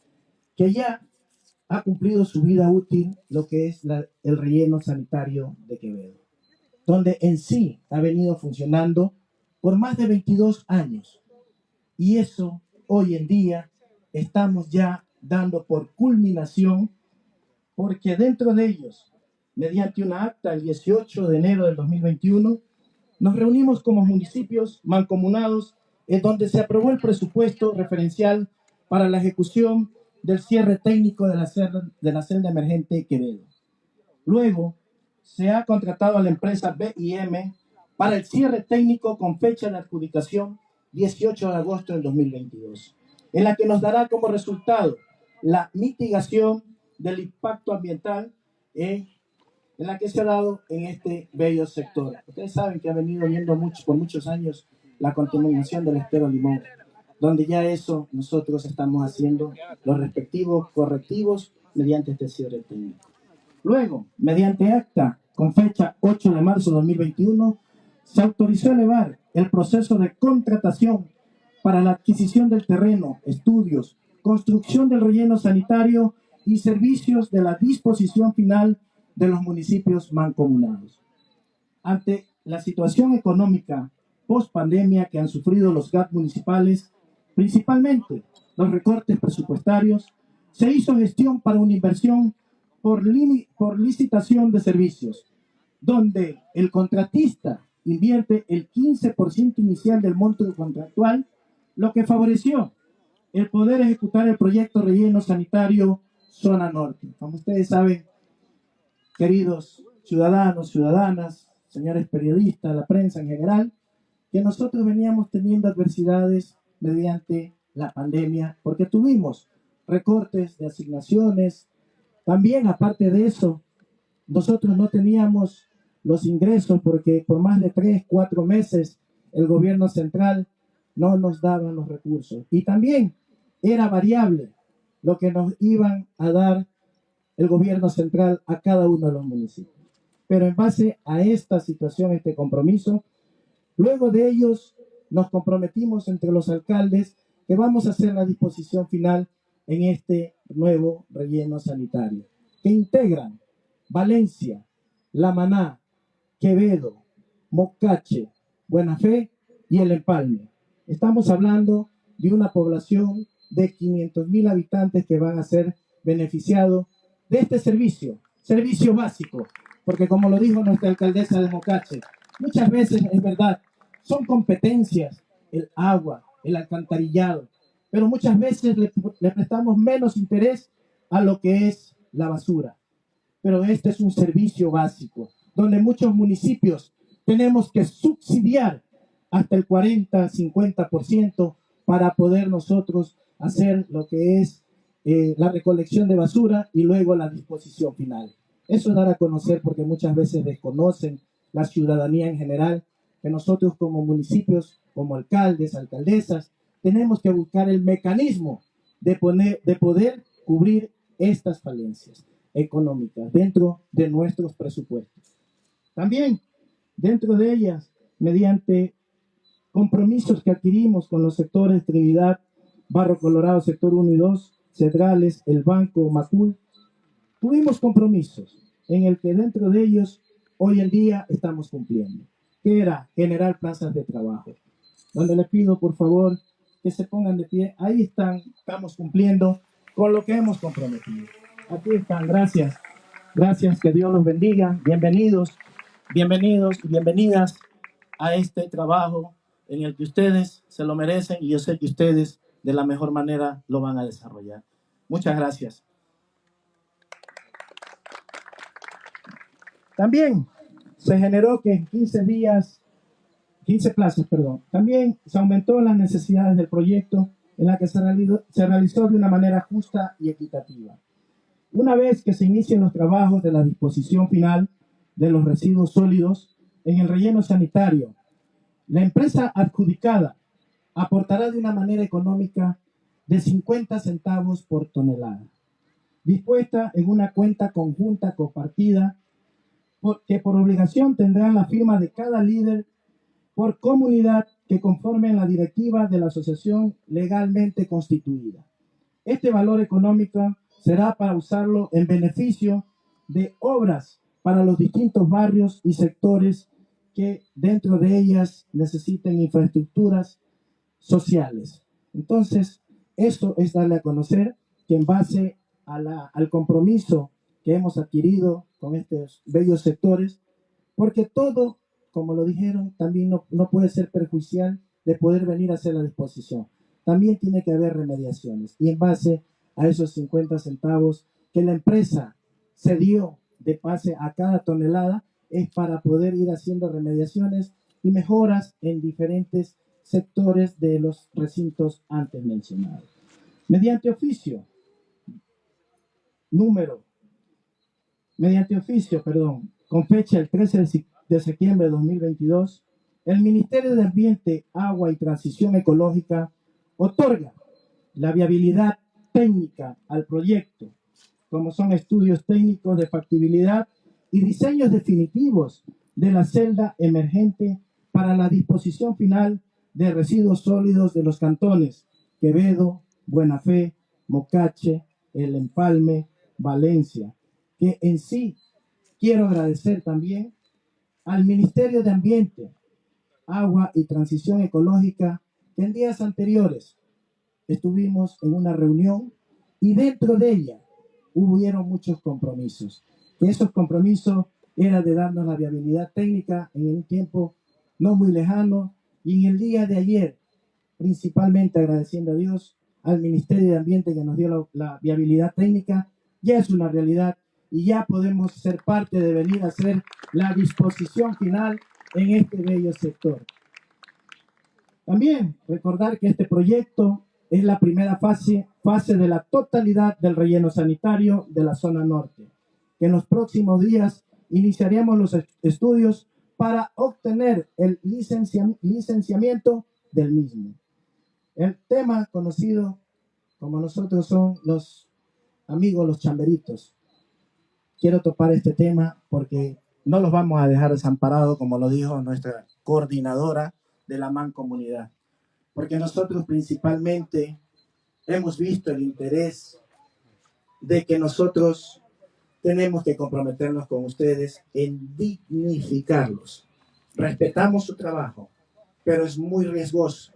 que ya ha cumplido su vida útil lo que es el relleno sanitario de Quevedo, donde en sí ha venido funcionando por más de 22 años. Y eso hoy en día estamos ya dando por culminación, porque dentro de ellos, mediante una acta el 18 de enero del 2021, nos reunimos como municipios mancomunados en donde se aprobó el presupuesto referencial para la ejecución del cierre técnico de la, celda, de la celda emergente Quevedo. Luego, se ha contratado a la empresa BIM para el cierre técnico con fecha de adjudicación 18 de agosto del 2022, en la que nos dará como resultado la mitigación del impacto ambiental en en la que se ha dado en este bello sector. Ustedes saben que ha venido viendo mucho, por muchos años la contaminación del estero limón, donde ya eso nosotros estamos haciendo los respectivos correctivos mediante este cierre técnico. Luego, mediante acta con fecha 8 de marzo de 2021, se autorizó elevar el proceso de contratación para la adquisición del terreno, estudios, construcción del relleno sanitario y servicios de la disposición final de los municipios mancomunados. Ante la situación económica post pandemia que han sufrido los GAT municipales, principalmente los recortes presupuestarios, se hizo gestión para una inversión por, por licitación de servicios, donde el contratista invierte el 15% inicial del monto contractual, lo que favoreció el poder ejecutar el proyecto relleno sanitario zona norte. Como ustedes saben, queridos ciudadanos, ciudadanas, señores periodistas, la prensa en general, que nosotros veníamos teniendo adversidades mediante la pandemia, porque tuvimos recortes de asignaciones. También, aparte de eso, nosotros no teníamos los ingresos porque por más de tres, cuatro meses el gobierno central no nos daba los recursos. Y también era variable lo que nos iban a dar el gobierno central a cada uno de los municipios. Pero en base a esta situación, este compromiso, luego de ellos nos comprometimos entre los alcaldes que vamos a hacer la disposición final en este nuevo relleno sanitario, que integran Valencia, La Maná, Quevedo, Mocache, Buena Fe y El Empalme. Estamos hablando de una población de 500 mil habitantes que van a ser beneficiados de este servicio, servicio básico, porque como lo dijo nuestra alcaldesa de Mocache, muchas veces es verdad, son competencias, el agua, el alcantarillado, pero muchas veces le, prestamos menos interés a lo que es la basura. Pero este es un servicio básico, donde muchos municipios tenemos que subsidiar hasta el 40, 50% para poder nosotros hacer lo que es eh, la recolección de basura y luego la disposición final. Eso es dar a conocer porque muchas veces desconocen la ciudadanía en general que nosotros como municipios, como alcaldes, alcaldesas, tenemos que buscar el mecanismo de, poner, de poder cubrir estas falencias económicas dentro de nuestros presupuestos. También dentro de ellas, mediante compromisos que adquirimos con los sectores Trinidad, Barro Colorado, sector 1 y 2, Cedrales, el Banco, Macul, tuvimos compromisos en el que dentro de ellos hoy en día estamos cumpliendo, que era generar plazas de trabajo, donde le pido por favor que se pongan de pie, ahí están, estamos cumpliendo con lo que hemos comprometido. Aquí están, gracias, gracias, que Dios los bendiga, bienvenidos, bienvenidos y bienvenidas a este trabajo en el que ustedes se lo merecen y yo sé que ustedes de la mejor manera lo van a desarrollar. Muchas gracias. También se generó que en 15 días, 15 plazos, perdón, también se aumentó las necesidades del proyecto en la que se realizó, se realizó de una manera justa y equitativa. Una vez que se inicien los trabajos de la disposición final de los residuos sólidos en el relleno sanitario, la empresa adjudicada aportará de una manera económica de 50 centavos por tonelada, dispuesta en una cuenta conjunta compartida que por obligación tendrá la firma de cada líder por comunidad que conforme la directiva de la asociación legalmente constituida. Este valor económico será para usarlo en beneficio de obras para los distintos barrios y sectores que dentro de ellas necesiten infraestructuras sociales. Entonces, esto es darle a conocer que en base al compromiso que hemos adquirido con estos bellos sectores, porque todo, como lo dijeron, también no, no puede ser perjudicial de poder venir a hacer la disposición. También tiene que haber remediaciones. Y en base a esos 50 centavos que la empresa se dio de pase a cada tonelada, es para poder ir haciendo remediaciones y mejoras en diferentes sectores de los recintos antes mencionados. Mediante oficio, número, mediante oficio, perdón, con fecha el 13 de septiembre de 2022, el Ministerio de Ambiente, Agua y Transición Ecológica otorga la viabilidad técnica al proyecto, como son estudios técnicos de factibilidad y diseños definitivos de la celda emergente para la disposición final de residuos sólidos de los cantones Quevedo, Buena Fe, Mocache, El Empalme, Valencia, que en sí quiero agradecer también al Ministerio de Ambiente, Agua y Transición Ecológica, que en días anteriores estuvimos en una reunión y dentro de ella hubieron muchos compromisos. esos compromisos eran de darnos la viabilidad técnica en un tiempo no muy lejano y en el día de ayer, principalmente agradeciendo a Dios, al Ministerio de Ambiente que nos dio la, viabilidad técnica, ya es una realidad y ya podemos ser parte de venir a hacer la disposición final en este bello sector. También recordar que este proyecto es la primera fase, fase de la totalidad del relleno sanitario de la zona norte, que en los próximos días iniciaremos los estudios para obtener el licenciamiento del mismo. El tema conocido como nosotros son los amigos, los chamberitos. Quiero topar este tema porque no los vamos a dejar desamparados, como lo dijo nuestra coordinadora de la mancomunidad porque nosotros principalmente hemos visto el interés de que nosotros tenemos que comprometernos con ustedes en dignificarlos. Respetamos su trabajo, pero es muy riesgoso.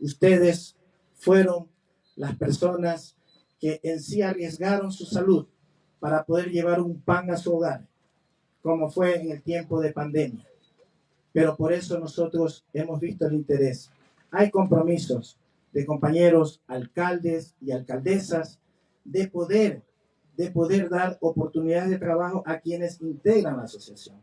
Ustedes fueron las personas que en sí arriesgaron su salud para poder llevar un pan a su hogar, como fue en el tiempo de pandemia. Pero por eso nosotros hemos visto el interés. Hay compromisos de compañeros alcaldes y alcaldesas de poder, de poder dar oportunidades de trabajo a quienes integran la asociación.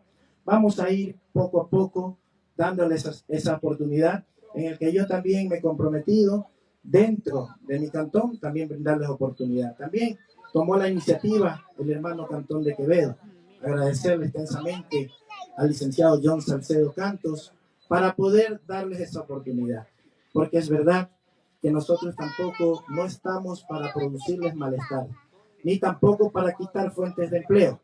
Vamos a ir poco a poco dándoles esa, oportunidad en el que yo también me he comprometido dentro de mi cantón, también brindarles oportunidad. También tomó la iniciativa el hermano Cantón de Quevedo. Agradecerle extensamente al licenciado John Salcedo Cantos para poder darles esa oportunidad. Porque es verdad que nosotros tampoco no estamos para producirles malestar, ni tampoco para quitar fuentes de empleo.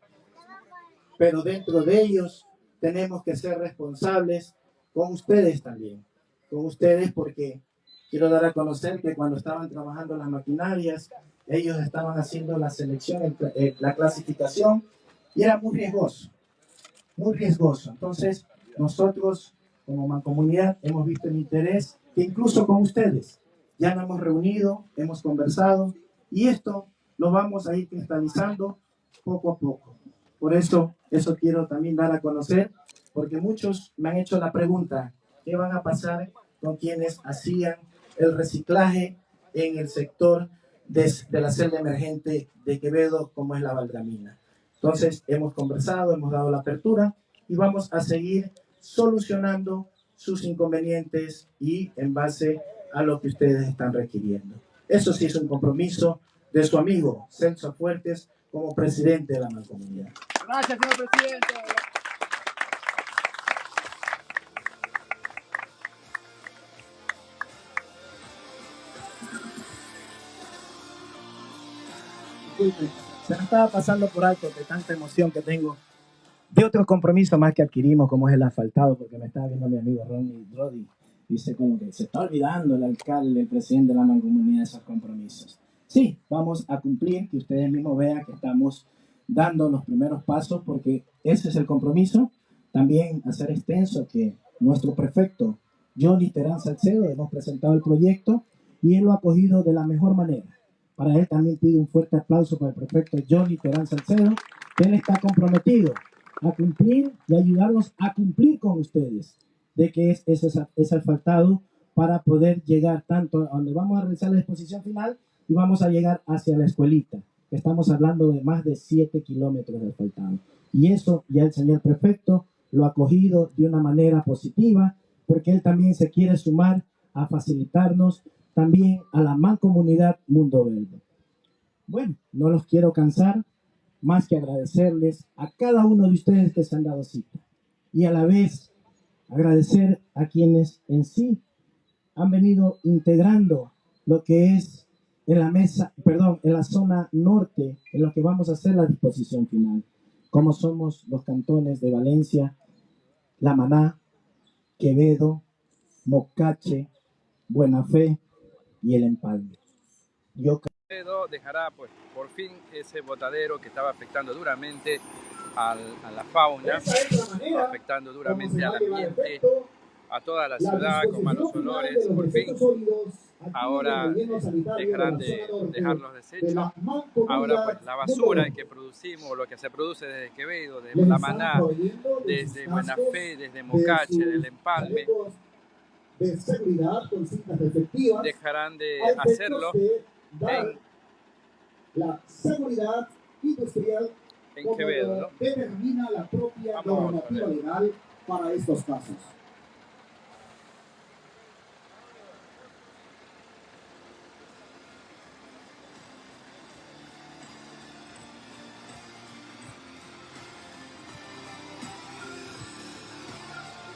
Pero dentro de ellos tenemos que ser responsables con ustedes también, con ustedes porque quiero dar a conocer que cuando estaban trabajando las maquinarias, ellos estaban haciendo la selección, eh, la clasificación, y era muy riesgoso, muy riesgoso. Entonces, nosotros como mancomunidad hemos visto el interés que incluso con ustedes ya nos hemos reunido, hemos conversado, y esto lo vamos a ir cristalizando poco a poco. Por eso, eso quiero también dar a conocer, porque muchos me han hecho la pregunta, ¿qué van a pasar con quienes hacían el reciclaje en el sector de, la celda emergente de Quevedo, como es la Valdramina? Entonces, hemos conversado, hemos dado la apertura y vamos a seguir solucionando sus inconvenientes y en base a lo que ustedes están requiriendo. Eso sí es un compromiso de su amigo Celso Fuertes como presidente de la mancomunidad. Gracias, señor presidente. Se me estaba pasando por alto de tanta emoción que tengo de otro compromiso más que adquirimos, como es el asfaltado, porque me estaba viendo mi amigo Ronnie Roddy dice como que se está olvidando el alcalde, el presidente de la mancomunidad de esos compromisos. Sí, vamos a cumplir, que ustedes mismos vean que estamos dando los primeros pasos porque ese es el compromiso. También hacer extenso que nuestro prefecto Johnny Terán Salcedo hemos presentado el proyecto y él lo ha cogido de la mejor manera. Para él también pido un fuerte aplauso para el prefecto Johnny Terán Salcedo, él está comprometido a cumplir y ayudarnos a cumplir con ustedes de que es, es, es asfaltado para poder llegar tanto a donde vamos a realizar la exposición final y vamos a llegar hacia la escuelita. Estamos hablando de más de 7 kilómetros de asfaltado. Y eso ya el señor prefecto lo ha cogido de una manera positiva porque él también se quiere sumar a facilitarnos también a la mancomunidad Mundo Verde. Bueno, no los quiero cansar, más que agradecerles a cada uno de ustedes que se han dado cita. Y a la vez agradecer a quienes en sí han venido integrando lo que es en la mesa, perdón, en la zona norte, en lo que vamos a hacer la disposición final, como somos los cantones de Valencia, La Maná, Quevedo, Mocache, Buena Fe y El Empalme. Yo dejará pues por fin ese botadero que estaba afectando duramente a la fauna, afectando duramente al ambiente, a toda la ciudad con malos olores, por fin. Ahora dejarán de dejar los desechos. Ahora pues la basura que producimos, lo que se produce desde Quevedo, desde La Maná, desde Buena Fe, desde Mocache, del Empalme, dejarán de hacerlo en la seguridad industrial en Quevedo, ¿no? determina la propia normativa legal para estos casos.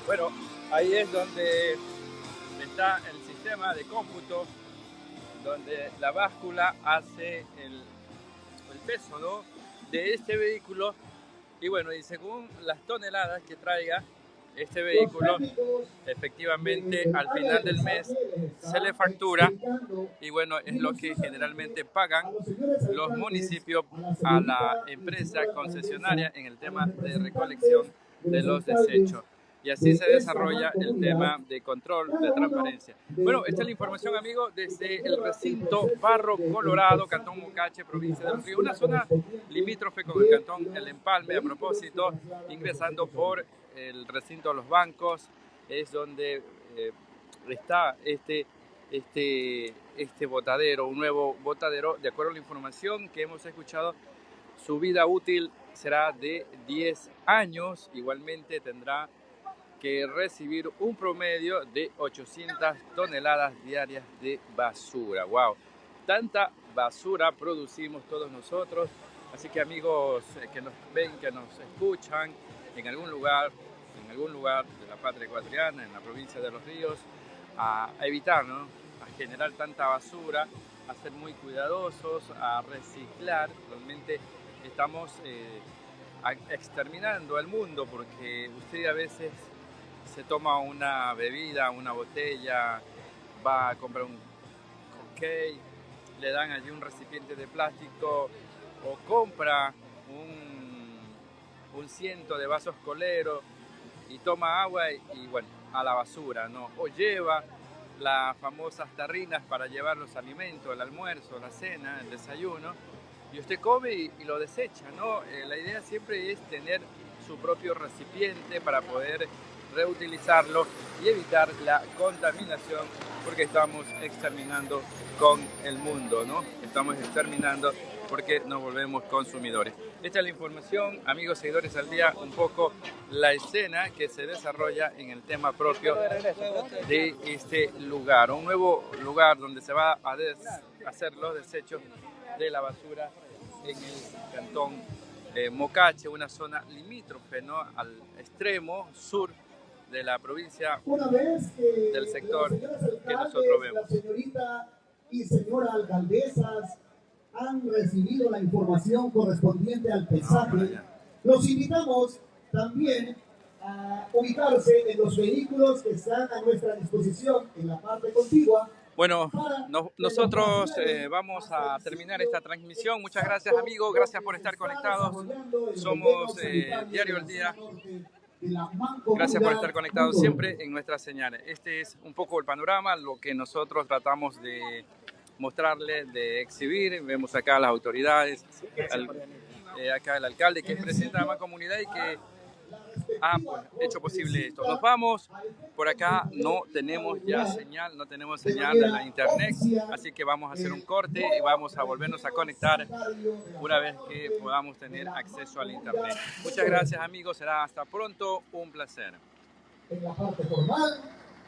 Bueno, ahí es donde está el sistema de cómputo, donde la báscula hace el, peso, ¿no? de este vehículo y bueno, y según las toneladas que traiga, este vehículo efectivamente al final del mes se le factura y bueno, es lo que generalmente pagan los municipios a la empresa concesionaria en el tema de recolección de los desechos. Y así se desarrolla el tema de control, de transparencia. Bueno, esta es la información, amigos, desde el recinto Barro Colorado, Cantón Mocache, provincia del Río. Una zona limítrofe con el Cantón El Empalme, a propósito, ingresando por el recinto de los bancos, es donde eh, está este, este, este botadero, un nuevo botadero, de acuerdo a la información que hemos escuchado, su vida útil será de 10 años, igualmente tendrá que recibir un promedio de 800 toneladas diarias de basura. ¡Wow! Tanta basura producimos todos nosotros. Así que amigos eh, que nos ven, que nos escuchan en algún lugar, en algún lugar de la patria ecuatoriana, en la provincia de Los Ríos, a, evitar. A generar tanta basura, a ser muy cuidadosos, a reciclar. Realmente estamos eh, exterminando al mundo porque usted a veces se toma una bebida, una botella, va a comprar un cupcake, le dan allí un recipiente de plástico o compra un, un ciento de vasos coleros y toma agua y, bueno, a la basura, ¿no? O lleva las famosas tarrinas para llevar los alimentos, el almuerzo, la cena, el desayuno, y usted come y, lo desecha, ¿no? Eh, la idea siempre es tener su propio recipiente para poder reutilizarlo y evitar la contaminación porque estamos exterminando con el mundo, ¿no? Estamos exterminando porque nos volvemos consumidores. Esta es la información, amigos seguidores al día, un poco la escena que se desarrolla en el tema propio de este lugar, un nuevo lugar donde se va a hacer los desechos de la basura en el cantón Mocache, una zona limítrofe ¿no? al extremo sur de la provincia del sector que nosotros vemos. Señorita y señora alcaldesas han recibido la información correspondiente al pesaje. Los invitamos también a ubicarse en los vehículos que están a nuestra disposición en la parte contigua. Bueno, nosotros eh, vamos a terminar esta transmisión. Muchas gracias amigos, gracias por estar conectados. Somos eh, Diario El Día. Gracias por estar conectados siempre en nuestras señales. Este es un poco el panorama, lo que nosotros tratamos de mostrarle, de exhibir. Vemos acá las autoridades, eh, acá el alcalde que presenta a la comunidad y que ha pues, hecho posible esto. Nos vamos, por acá no tenemos ya señal, no tenemos señal de la internet, así que vamos a hacer un corte y vamos a volvernos a conectar una vez que podamos tener acceso al internet. Muchas gracias amigos, será hasta pronto, un placer. En la parte formal